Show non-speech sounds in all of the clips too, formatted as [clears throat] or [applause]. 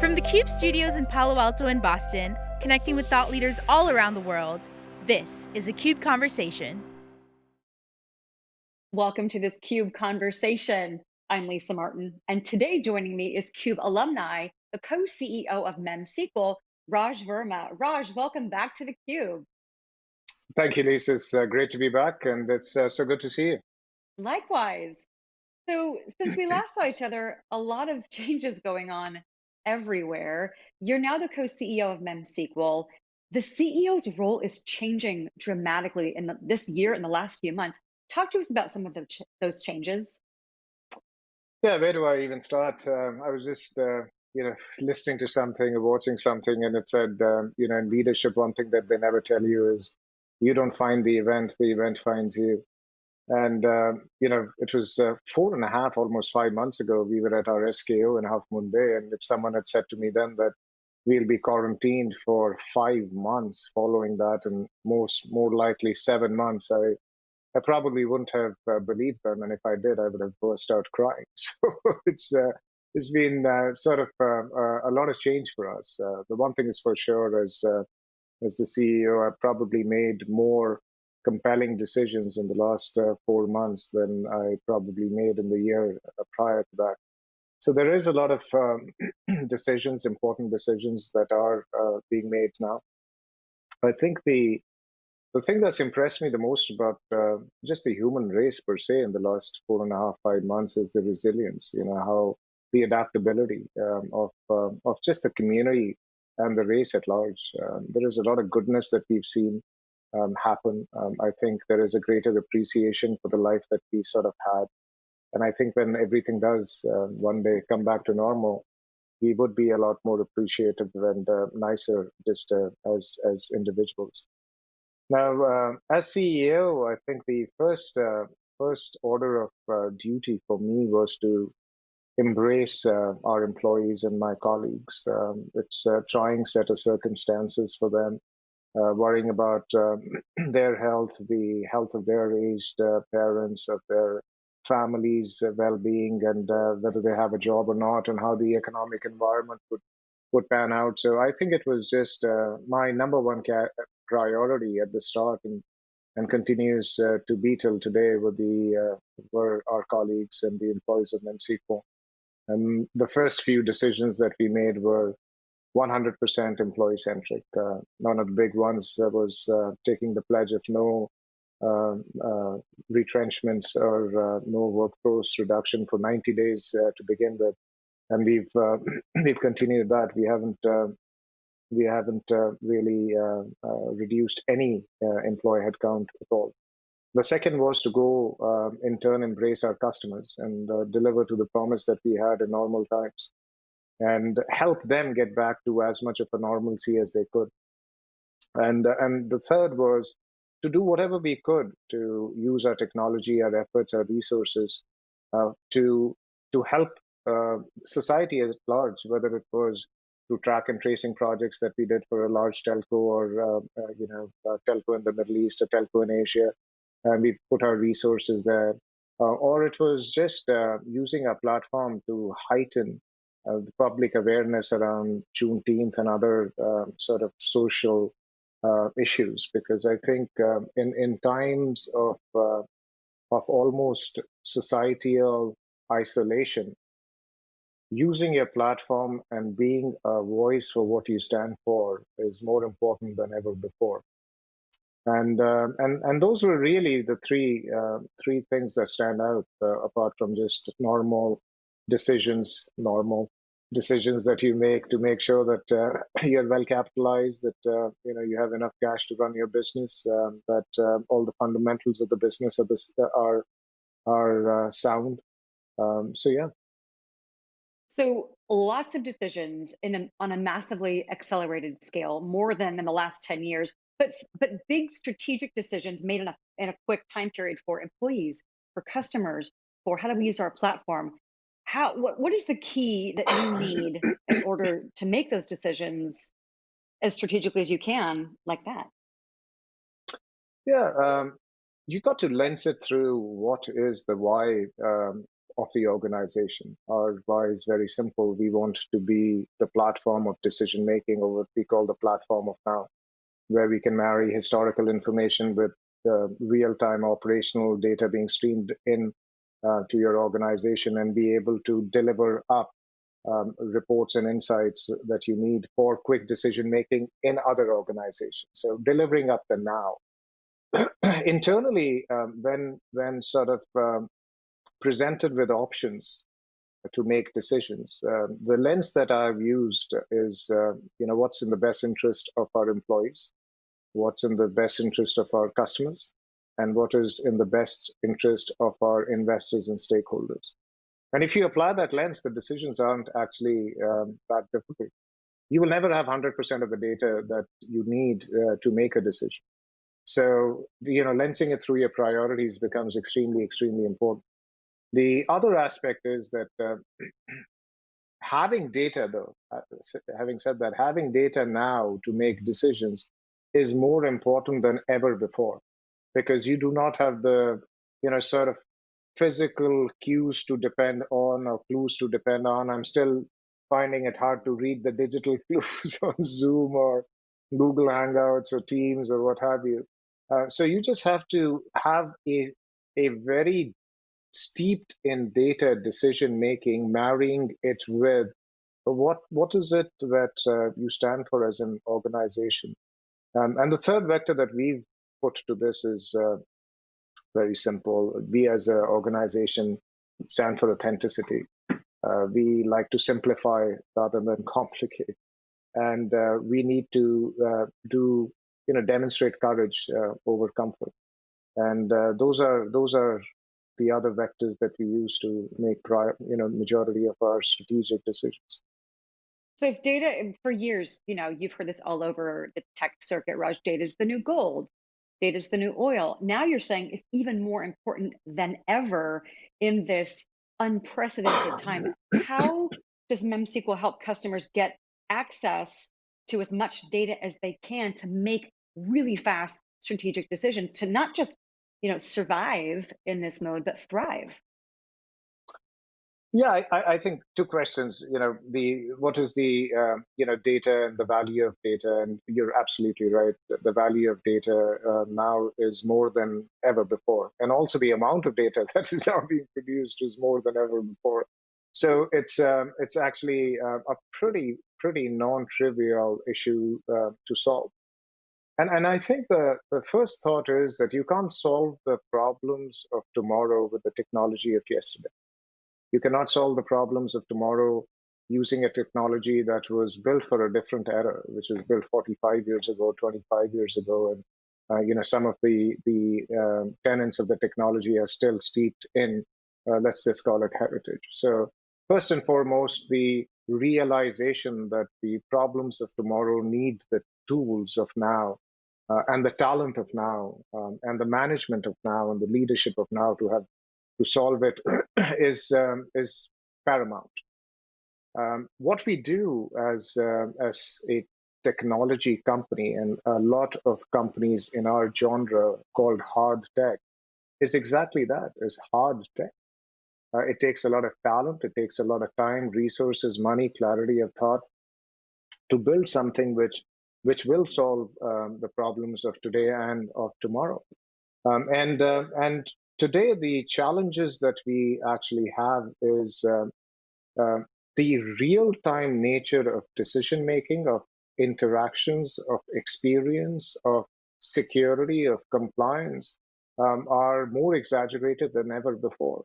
From the CUBE studios in Palo Alto and Boston, connecting with thought leaders all around the world, this is a CUBE Conversation. Welcome to this CUBE Conversation. I'm Lisa Martin, and today joining me is CUBE alumni, the co-CEO of MemSQL, Raj Verma. Raj, welcome back to the Cube. Thank you, Lisa. It's uh, great to be back, and it's uh, so good to see you. Likewise. So, since we last saw each other, a lot of [laughs] changes going on everywhere. You're now the co-CEO of MemSQL. The CEO's role is changing dramatically in the, this year in the last few months. Talk to us about some of the ch those changes. Yeah, where do I even start? Um, I was just, uh, you know, listening to something or watching something, and it said, um, you know, in leadership, one thing that they never tell you is you don't find the event, the event finds you. And, uh, you know, it was uh, four and a half, almost five months ago, we were at our SKO in Half Moon Bay. And if someone had said to me then that we'll be quarantined for five months following that, and most more likely seven months, I, I probably wouldn't have uh, believed them. And if I did, I would have burst out crying. [laughs] So it's, uh, it's been uh, sort of uh, a lot of change for us. the one thing is for sure, as, as the CEO, I've probably made more compelling decisions in the last uh, four months than I probably made in the year uh, prior to that. So there is a lot of um, [clears throat] decisions, important decisions that are uh, being made now. I think the the thing that's impressed me the most about uh, just the human race per se in the last four and a half five months is the resilience. You know how the adaptability um, of um, of just the community and the race at large. Um, there is a lot of goodness that we've seen um, happen. Um, I think there is a greater appreciation for the life that we sort of had. And I think when everything does uh, one day come back to normal, we would be a lot more appreciative and uh, nicer just uh, as as individuals. Now, uh, as CEO, I think the first uh, first order of uh, duty for me was to embrace our employees and my colleagues. Um, it's a trying set of circumstances for them uh, worrying about uh, [clears throat] their health, the health of their aged uh, parents, of their families' uh, well-being, and uh, whether they have a job or not, and how the economic environment would would pan out. So I think it was just uh, my number one priority at the start, and and continues to be till today with the were our colleagues and the employees of MemSQL. And the first few decisions that we made were 100% employee centric. Uh, one of the big ones uh, was uh, taking the pledge of no um, uh, retrenchments or uh, no workforce reduction for 90 days uh, to begin with, and we've [clears throat] we've continued that. We haven't we haven't really reduced any employee headcount at all. The second was to go in turn embrace our customers and deliver to the promise that we had in normal times and help them get back to as much of a normalcy as they could. And, and the third was to do whatever we could to use our technology, our efforts, our resources uh, to, to help uh, society at large, whether it was through track and tracing projects that we did for a large telco or uh, uh you know telco in the Middle East, a telco in Asia, and we put our resources there. Uh, or it was just uh, using our platform to heighten uh, the public awareness around Juneteenth and other uh, sort of social uh, issues, because I think um, in in times of uh, of almost societal isolation, using your platform and being a voice for what you stand for is more important than ever before. And uh, and and those were really the three uh, three things that stand out apart from just normal decisions, normal decisions that you make to make sure that uh, [laughs] you're well capitalized, that uh, you know you have enough cash to run your business, um, that uh, all the fundamentals of the business are are uh, sound. Um, so yeah. So lots of decisions in a, on a massively accelerated scale, more than in the last ten years, but but big strategic decisions made in a in a quick time period for employees, for customers, for how do we use our platform how what, what is the key that you need in [coughs] order to make those decisions as strategically as you can like that yeah um, you got to lens it through what is the why um, of the organization. Our why is very simple. We want to be the platform of decision making, or what we call the platform of now, where we can marry historical information with the real time operational data being streamed in uh, to your organization and be able to deliver up um, reports and insights that you need for quick decision making in other organizations. So delivering up the now. [clears throat] Internally, um, when when sort of um, presented with options to make decisions, uh, the lens that I've used is uh, you know what's in the best interest of our employees, what's in the best interest of our customers, and what is in the best interest of our investors and stakeholders. And if you apply that lens, the decisions aren't actually um, that difficult. You will never have 100% of the data that you need uh, to make a decision. So, you know, lensing it through your priorities becomes extremely, extremely important. The other aspect is that uh, [clears throat] having data, though, uh, having said that, having data now to make decisions is more important than ever before because you do not have the, you know, sort of physical cues to depend on or clues to depend on. I'm still finding it hard to read the digital [laughs] clues on Zoom or Google Hangouts or Teams or what have you. Uh, so you just have to have a a very steeped in data decision making, marrying it with what what is it that uh, you stand for as an organization. Um, and the third vector that we've put to this is uh, very simple. We as an organization stand for authenticity. Uh, we like to simplify rather than complicate, and uh, we need to uh, do you know demonstrate courage uh, over comfort, and uh, those are those are the other vectors that we use to make prior, you know majority of our strategic decisions. So if data for years, you know, you've heard this all over the tech circuit, Raj, data is the new gold data is the new oil. Now you're saying it's even more important than ever in this unprecedented [coughs] time. How does MemSQL help customers get access to as much data as they can to make really fast strategic decisions to not just you know survive in this mode but thrive yeah, I, I, think two questions. You know, the what is the uh, you know data and the value of data, and you're absolutely right. The value of data uh, now is more than ever before, and also the amount of data [laughs] that is now being produced is more than ever before. So it's um, it's actually uh, a pretty pretty non-trivial issue uh, to solve. And and I think the the first thought is that you can't solve the problems of tomorrow with the technology of yesterday you cannot solve the problems of tomorrow using a technology that was built for a different era, which was built 45 years ago, 25 years ago, and uh, you know some of the the uh, tenets of the technology are still steeped in uh, let's just call it heritage. So first and foremost, the realization that the problems of tomorrow need the tools of now uh, and the talent of now um, and the management of now and the leadership of now to have to solve it [clears throat] is um, is paramount. Um, what we do as uh, as a technology company and a lot of companies in our genre called hard tech is exactly that is hard tech uh, it takes a lot of talent it takes a lot of time resources money clarity of thought to build something which which will solve um, the problems of today and of tomorrow um, and uh, and today the challenges that we actually have is uh, uh, the real-time nature of decision making of interactions of experience of security of compliance um, are more exaggerated than ever before.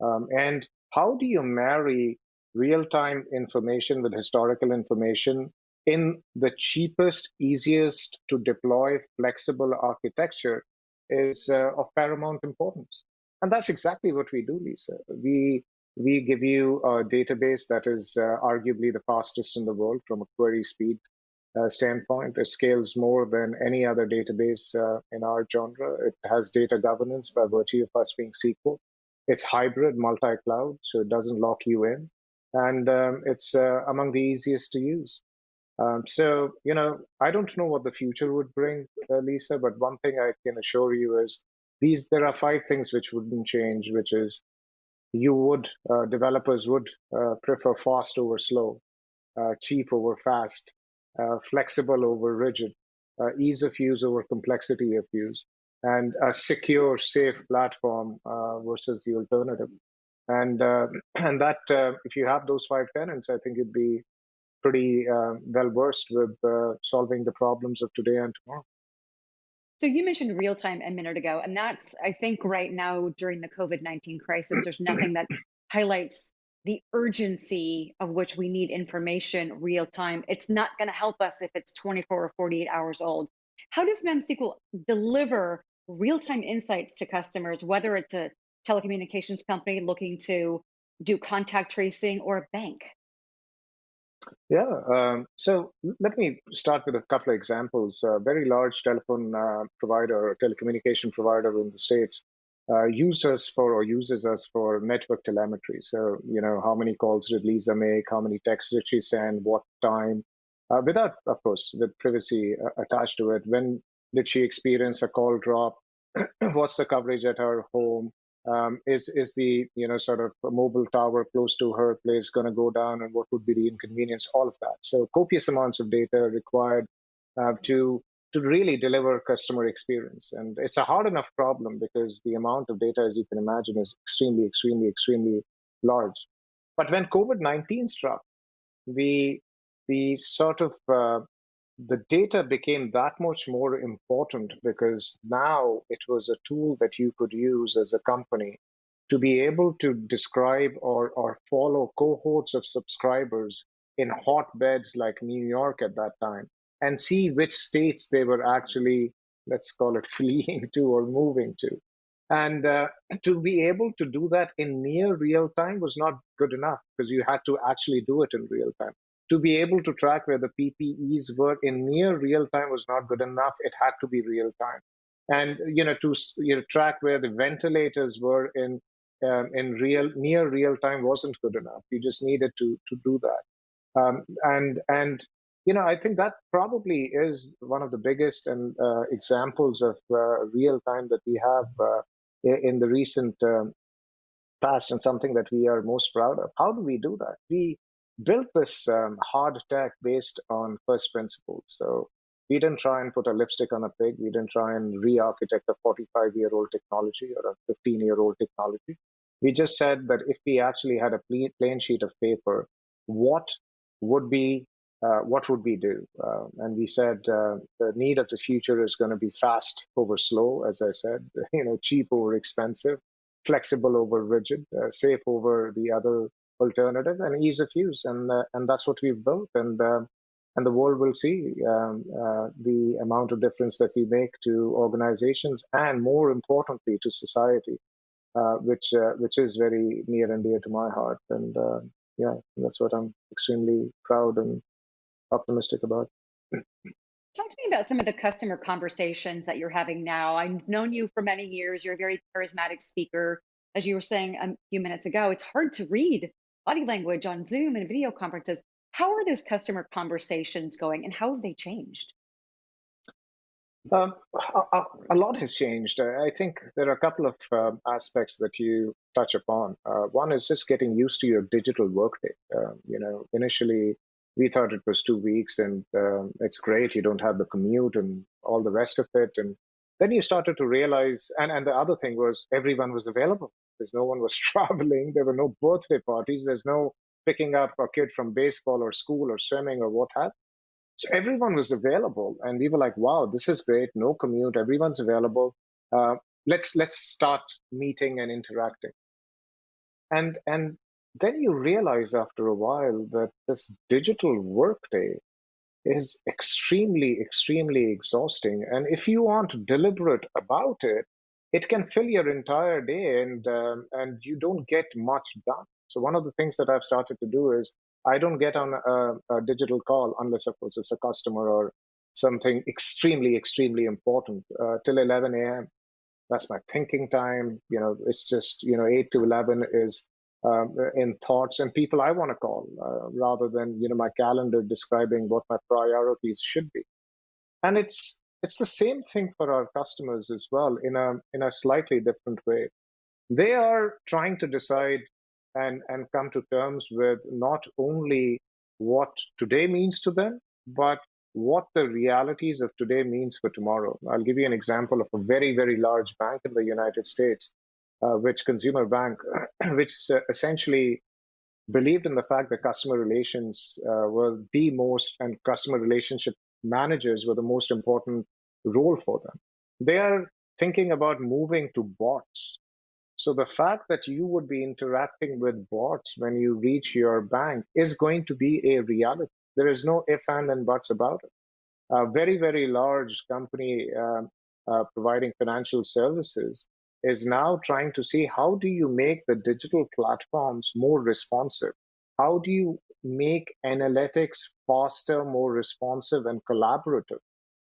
Um, and how do you marry real-time information with historical information in the cheapest easiest to deploy flexible architecture is uh, of paramount importance. And that's exactly what we do, Lisa. We we give you a database that is uh, arguably the fastest in the world from a query speed uh, standpoint. It scales more than any other database uh, in our genre. It has data governance by virtue of us being SQL. It's hybrid, multi-cloud, so it doesn't lock you in, and um, it's uh, among the easiest to use. Um, so, you know, I don't know what the future would bring, uh, Lisa, but one thing I can assure you is these there are five things which wouldn't change, which is you would uh, developers would uh, prefer fast over slow, uh, cheap over fast, uh, flexible over rigid, uh, ease of use over complexity of use, and a secure, safe platform versus the alternative. And [clears throat] and that if you have those five tenants, I think you'd be pretty uh, well versed with uh, solving the problems of today and tomorrow. So you mentioned real time a minute ago, and that's I think right now during the COVID nineteen crisis, there's nothing that highlights the urgency of which we need information real time. It's not going to help us if it's 24 or 48 hours old. How does MemSQL deliver real time insights to customers, whether it's a telecommunications company looking to do contact tracing or a bank? Yeah, um, so let me start with a couple of examples. A very large telephone uh, provider, telecommunication provider in the States, uh, used us for or uses us for network telemetry. So, you know, how many calls did Lisa make? How many texts did she send? What time? Uh, without, of course, with privacy uh, attached to it. When did she experience a call drop? [clears throat] What's the coverage at her home? Um, is is the you know sort of mobile tower close to her place going to go down, and what would be the inconvenience? All of that. So copious amounts of data required uh, to to really deliver customer experience, and it's a hard enough problem because the amount of data, as you can imagine, is extremely, extremely, extremely large. But when COVID nineteen struck, the the sort of uh, the data became that much more important because now it was a tool that you could use as a company to be able to describe or, or follow cohorts of subscribers in hotbeds like New York at that time and see which states they were actually, let's call it [laughs] fleeing to or moving to. And uh, [clears throat] to be able to do that in near real time was not good enough because you had to actually do it in real time to be able to track where the PPEs were in near real time was not good enough. It had to be real time, and you know to you know, track where the ventilators were in um, in real near real time wasn't good enough. You just needed to to do that, um, and and you know I think that probably is one of the biggest and uh, examples of uh, real time that we have uh, in the recent um, past, and something that we are most proud of. How do we do that? We built this um, hard tech based on first principles. So we didn't try and put a lipstick on a pig. We didn't try and re-architect a 45-year-old technology or a 15-year-old technology. We just said that if we actually had a plain sheet of paper, what would be uh, what would we do? Uh, and we said uh, the need of the future is going to be fast over slow, as I said, [laughs] you know, cheap over expensive, flexible over rigid, uh, safe over the other alternative and ease of use, and uh, and that's what we've built, and uh, and the world will see um, uh, the amount of difference that we make to organizations, and more importantly to society, uh, which uh, which is very near and dear to my heart, and yeah, that's what I'm extremely proud and optimistic about. Talk to me about some of the customer conversations that you're having now. I've known you for many years. You're a very charismatic speaker. As you were saying a few minutes ago, it's hard to read body language on Zoom and video conferences. How are those customer conversations going and how have they changed? Um, a, a, lot has changed. I think there are a couple of uh, aspects that you touch upon. Uh, one is just getting used to your digital workday. Uh, you know, initially we thought it was two weeks and um, it's great. You don't have the commute and all the rest of it. And then you started to realize, and, and the other thing was everyone was available. There's no one was [laughs] traveling. There were no birthday parties. There's no picking up a kid from baseball or school or swimming or what have. So everyone was available, and we were like, "Wow, this is great. No commute. Everyone's available. Uh, let's let's start meeting and interacting." And and then you realize after a while that this digital workday is extremely extremely exhausting. And if you aren't deliberate about it, it can fill your entire day and um, and you don't get much done. So one of the things that i've started to do is i don't get on a, a digital call unless of course it's a customer or something extremely extremely important uh, till 11 a.m that's my thinking time. You know it's just you know 8 to 11 is um, in thoughts and people i want to call uh, rather than you know my calendar describing what my priorities should be. And it's it's the same thing for our customers as well in a in a slightly different way they are trying to decide and, and come to terms with not only what today means to them, but what the realities of today means for tomorrow. I'll give you an example of a very, very large bank in the United States, uh, which consumer bank, [clears throat] which uh, essentially believed in the fact that customer relations uh, were the most, and customer relationship managers were the most important role for them. They are thinking about moving to bots. So the fact that you would be interacting with bots when you reach your bank is going to be a reality. There is no if and and buts about it. A very, very large company uh, uh, providing financial services is now trying to see how do you make the digital platforms more responsive? How do you make analytics faster, more responsive, and collaborative?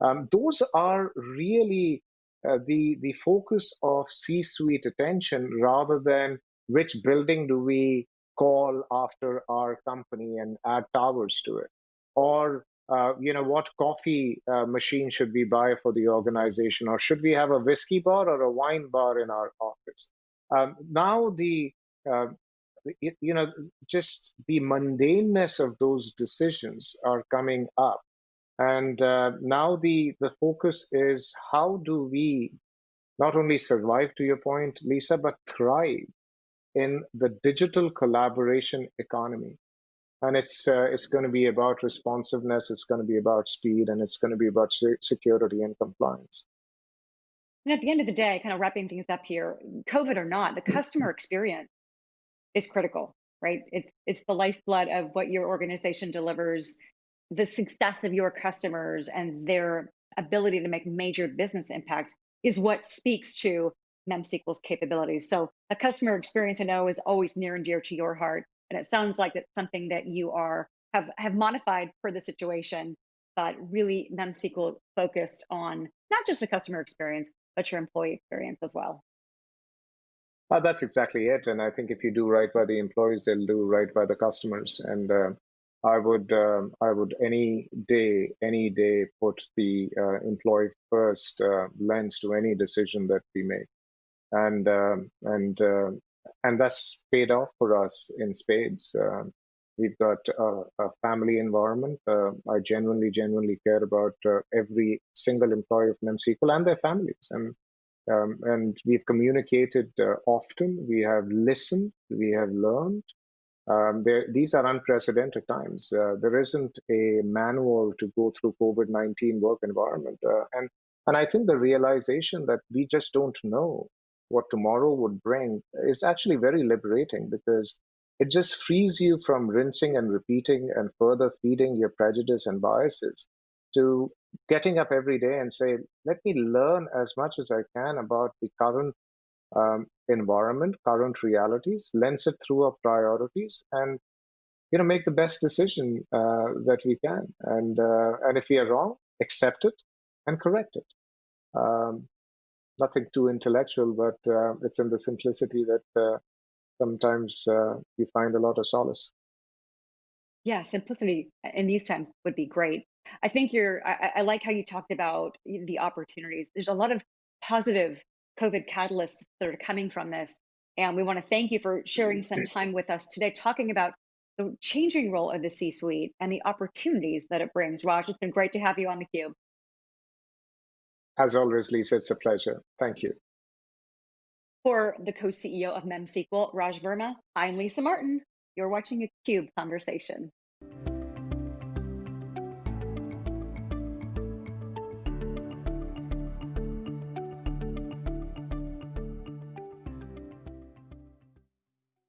Um, those are really uh, the the focus of C-suite attention rather than which building do we call after our company and add towers to it, or uh, you know, what coffee uh, machine should we buy for the organization, or should we have a whiskey bar or a wine bar in our office? Um, now the uh, you know just the mundaneness of those decisions are coming up, and uh, now the the focus is how do we not only survive, to your point, Lisa, but thrive in the digital collaboration economy. And it's uh, it's going to be about responsiveness it's going to be about speed and it's going to be about security and compliance. And at the end of the day kind of wrapping things up here covid or not the [clears throat] customer experience is critical right it's it's the lifeblood of what your organization delivers the success of your customers and their ability to make major business impact is what speaks to memsql's capabilities so a customer experience i know is always near and dear to your heart and it sounds like it's something that you are have have modified for the situation, but really MemSQL focused on not just the customer experience, but your employee experience as well. Uh, that's exactly it. And I think if you do right by the employees, they'll do right by the customers. And uh, I would, um, I would any day, any day put the uh, employee first uh, lens to any decision that we make. And um, and uh, and that's paid off for us in spades. Uh, we've got a, a family environment. I genuinely, genuinely care about every single employee of MemSQL and their families. And um, and we've communicated uh, often. We have listened. We have learned. Um, there, these are unprecedented times. Uh, there isn't a manual to go through COVID-19 work environment, uh, and and I think the realization that we just don't know what tomorrow would bring is actually very liberating because it just frees you from rinsing and repeating and further feeding your prejudice and biases to getting up every day and say, let me learn as much as I can about the current um, environment, current realities, lens it through our priorities, and you know make the best decision uh, that we can. And uh, and if we are wrong, accept it and correct it. Um, nothing too intellectual, but uh, it's in the simplicity that uh, sometimes uh, you find a lot of solace. Yeah, simplicity in these times would be great. I think you're, I, I like how you talked about the opportunities. There's a lot of positive COVID catalysts that are coming from this. And we want to thank you for sharing some time with us today, talking about the changing role of the C suite and the opportunities that it brings. Raj, it's been great to have you on theCUBE. As always, Lisa, it's a pleasure. Thank you. For the co-CEO of MemSQL, Raj Verma, I'm Lisa Martin. You're watching a CUBE Conversation.